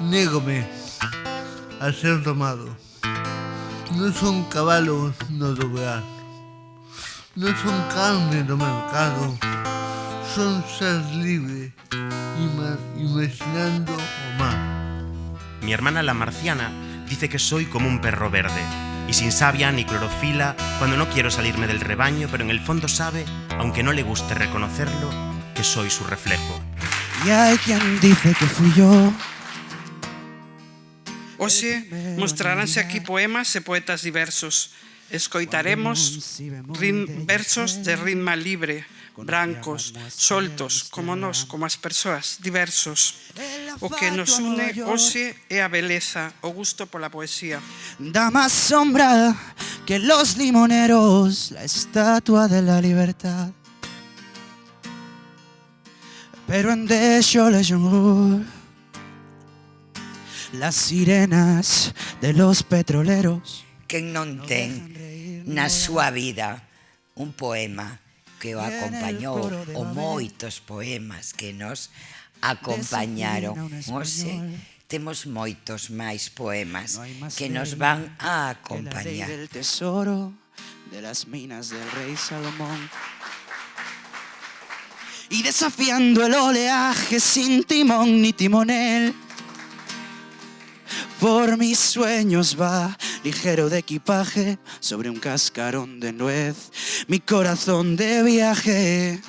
Négome a ser domado. No son caballos no doblar. No son carne do mercado. Son ser libre imaginando o mar. Mi hermana la marciana dice que soy como un perro verde y sin savia ni clorofila cuando no quiero salirme del rebaño, pero en el fondo sabe, aunque no le guste reconocerlo, que soy su reflejo. Y hay quien dice que fui yo. Hoxe mostraránse aquí poemas e poetas diversos. Escoitaremos rin, versos de ritma libre, brancos, soltos, como nós, como as persoas, diversos. O que nos une hoxe é a beleza, o gusto pola poesía. Da más sombra que los limoneros, la estatua de la libertad. Pero en de le le Las sirenas de los petroleros. Quen non ten na súa vida un poema que o acompañou o moitos poemas que nos acompañaron. Ose, temos moitos máis poemas que nos van a acompañar. del tesoro de las minas del rei Salomón. Y desafiando el oleaje sin timón ni timonel Por mis sueños va ligero de equipaje sobre un cascarón de nuez. Mi corazón de viaje